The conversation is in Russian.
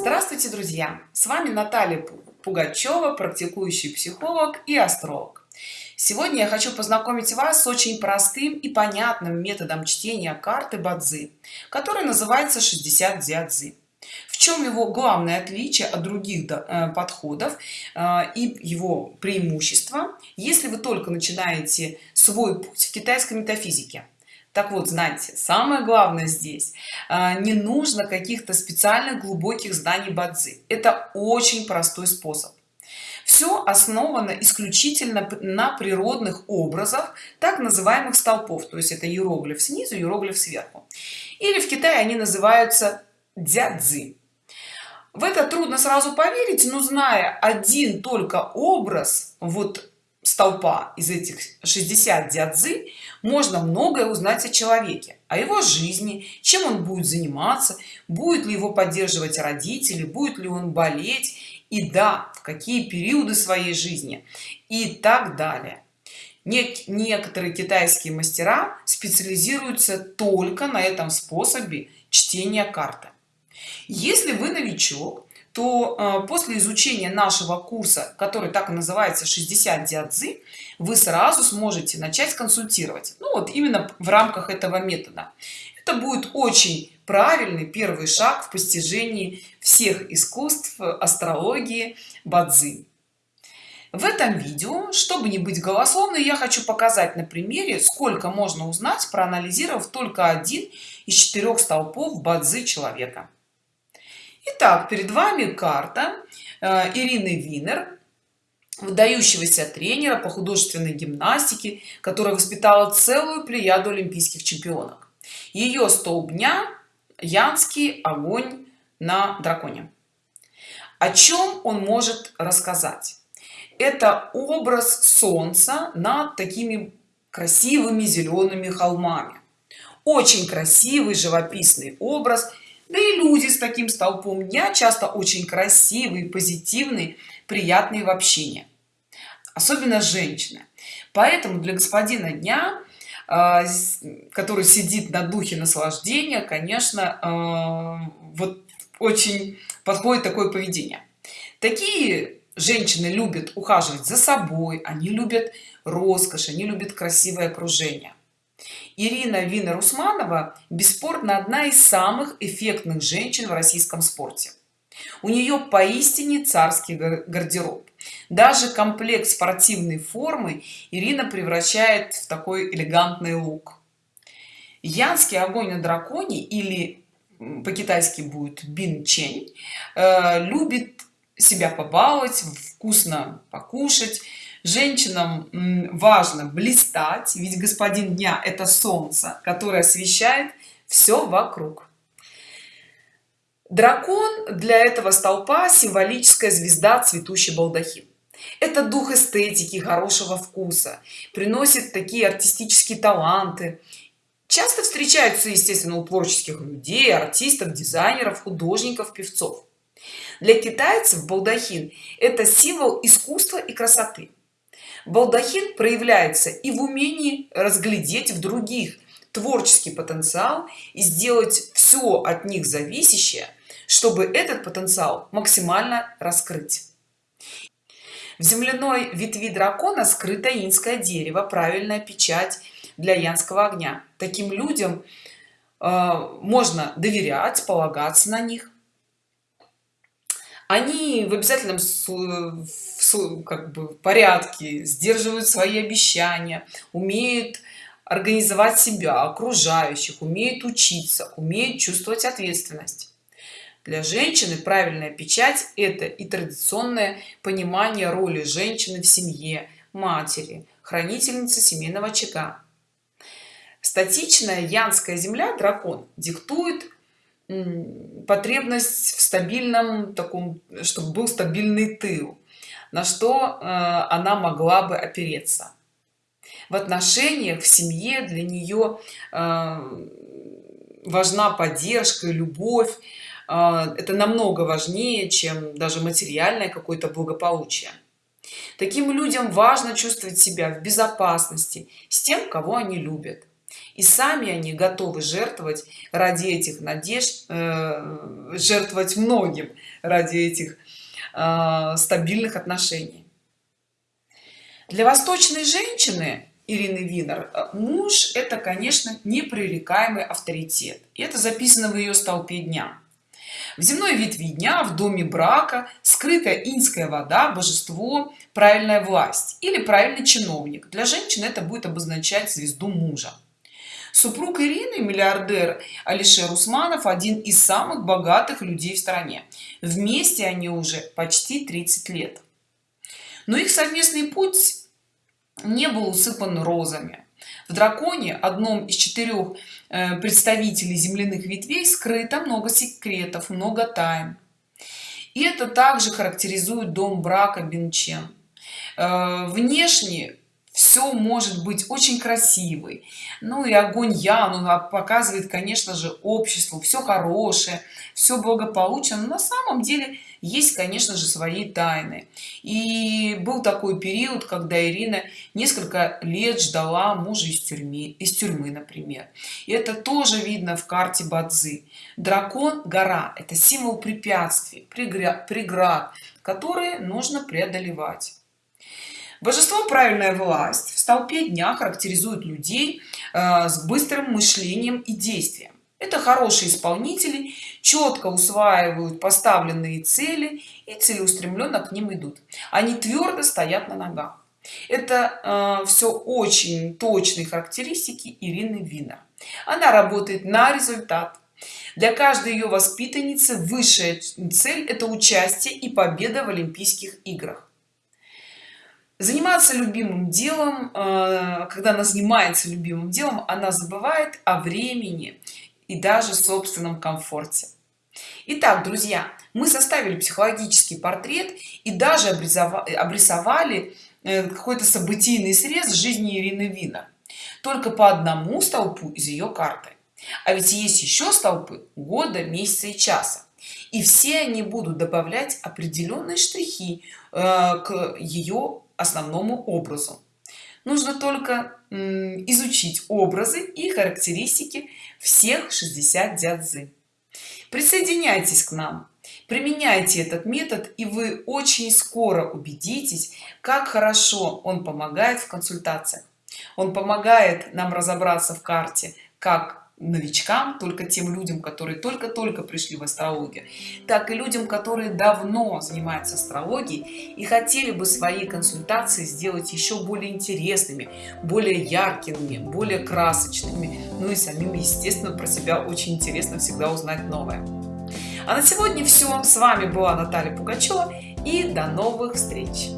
Здравствуйте, друзья! С вами Наталья Пугачева, практикующий психолог и астролог. Сегодня я хочу познакомить вас с очень простым и понятным методом чтения карты Бадзи, который называется 60 дядзи. В чем его главное отличие от других э, подходов э, и его преимущество, если вы только начинаете свой путь в китайской метафизике? Так вот знаете самое главное здесь а, не нужно каких-то специальных глубоких знаний бадзи. Это очень простой способ. Все основано исключительно на природных образах так называемых столпов. То есть это иероглиф снизу иероглиф сверху. Или в китае они называются дядзи в это трудно сразу поверить но зная один только образ вот столпа из этих 60 дядзы можно многое узнать о человеке о его жизни чем он будет заниматься будет ли его поддерживать родители будет ли он болеть и да в какие периоды своей жизни и так далее. Нек некоторые китайские мастера специализируются только на этом способе чтения карты. Если вы новичок то э, после изучения нашего курса который так и называется 60 диадзы вы сразу сможете начать консультировать. Ну вот именно в рамках этого метода. Это будет очень правильный первый шаг в постижении всех искусств астрологии бадзи. В этом видео чтобы не быть голословной я хочу показать на примере сколько можно узнать проанализировав только один из четырех столпов бадзи человека Итак, перед вами карта э, Ирины Винер, выдающегося тренера по художественной гимнастике, которая воспитала целую плеяду олимпийских чемпионок. Ее столб дня – Янский огонь на драконе. О чем он может рассказать? Это образ солнца над такими красивыми зелеными холмами. Очень красивый живописный образ – да и люди с таким столпом дня часто очень красивые позитивные приятные в общении. Особенно женщины. Поэтому для господина дня а, который сидит на духе наслаждения конечно а, вот очень подходит такое поведение. Такие женщины любят ухаживать за собой они любят роскошь они любят красивое окружение Ирина Вина Усманова бесспорно одна из самых эффектных женщин в российском спорте. У нее поистине царский гардероб. Даже комплект спортивной формы Ирина превращает в такой элегантный лук. Янский огонь на драконе или по-китайски будет бин чень э, любит себя побаловать вкусно покушать женщинам важно блистать ведь господин дня это солнце которое освещает все вокруг. Дракон для этого столпа символическая звезда цветущий балдахин это дух эстетики хорошего вкуса приносит такие артистические таланты. Часто встречаются естественно у творческих людей артистов дизайнеров художников певцов. Для китайцев балдахин это символ искусства и красоты балдахин проявляется и в умении разглядеть в других творческий потенциал и сделать все от них зависящее чтобы этот потенциал максимально раскрыть. В земляной ветви дракона скрыто инское дерево правильная печать для янского огня. Таким людям э, можно доверять полагаться на них они в обязательном как бы порядке сдерживают свои обещания умеют организовать себя окружающих умеют учиться умеют чувствовать ответственность. Для женщины правильная печать это и традиционное понимание роли женщины в семье матери хранительницы семейного очага. Статичная янская земля дракон диктует потребность в стабильном таком чтобы был стабильный тыл на что э, она могла бы опереться. В отношениях в семье для нее э, важна поддержка любовь э, это намного важнее чем даже материальное какое-то благополучие. Таким людям важно чувствовать себя в безопасности с тем кого они любят и сами они готовы жертвовать ради этих надежд э, жертвовать многим ради этих э, стабильных отношений. Для восточной женщины Ирины Винер э, муж это конечно непререкаемый авторитет. И это записано в ее столпе дня. В земной ветви дня в доме брака скрытая инская вода божество правильная власть или правильный чиновник. Для женщин это будет обозначать звезду мужа супруг ирины миллиардер алишер усманов один из самых богатых людей в стране. Вместе они уже почти 30 лет. Но их совместный путь не был усыпан розами. В драконе одном из четырех э, представителей земляных ветвей скрыто много секретов много тайн. И это также характеризует дом брака бенчен э, внешне все может быть очень красивый ну и огонь я ну, показывает конечно же обществу. Все хорошее все благополучно. Но на самом деле есть конечно же свои тайны. И был такой период когда ирина несколько лет ждала мужа из тюрьмы из тюрьмы например. И это тоже видно в карте бадзи. Дракон гора это символ препятствий преград которые нужно преодолевать божество правильная власть. В столпе дня характеризует людей э, с быстрым мышлением и действием. Это хорошие исполнители четко усваивают поставленные цели и целеустремленно к ним идут. Они твердо стоят на ногах. Это э, все очень точные характеристики ирины вина она работает на результат. Для каждой ее воспитанницы высшая цель это участие и победа в олимпийских играх заниматься любимым делом э, когда она занимается любимым делом она забывает о времени и даже собственном комфорте Итак, друзья, мы составили психологический портрет и даже обрисовали э, какой-то событийный срез жизни Ирины Вина. Только по одному столпу из ее карты. А ведь есть еще столпы года, месяца и часа. И все они будут добавлять определенные штрихи э, к ее основному образу. Нужно только изучить образы и характеристики всех 60 дядзы присоединяйтесь к нам применяйте этот метод и вы очень скоро убедитесь как хорошо он помогает в консультациях. Он помогает нам разобраться в карте как новичкам только тем людям которые только-только пришли в астрологию так и людям которые давно занимаются астрологией и хотели бы свои консультации сделать еще более интересными более яркими более красочными ну и самим естественно про себя очень интересно всегда узнать новое. А на сегодня все с вами была наталья пугачева и до новых встреч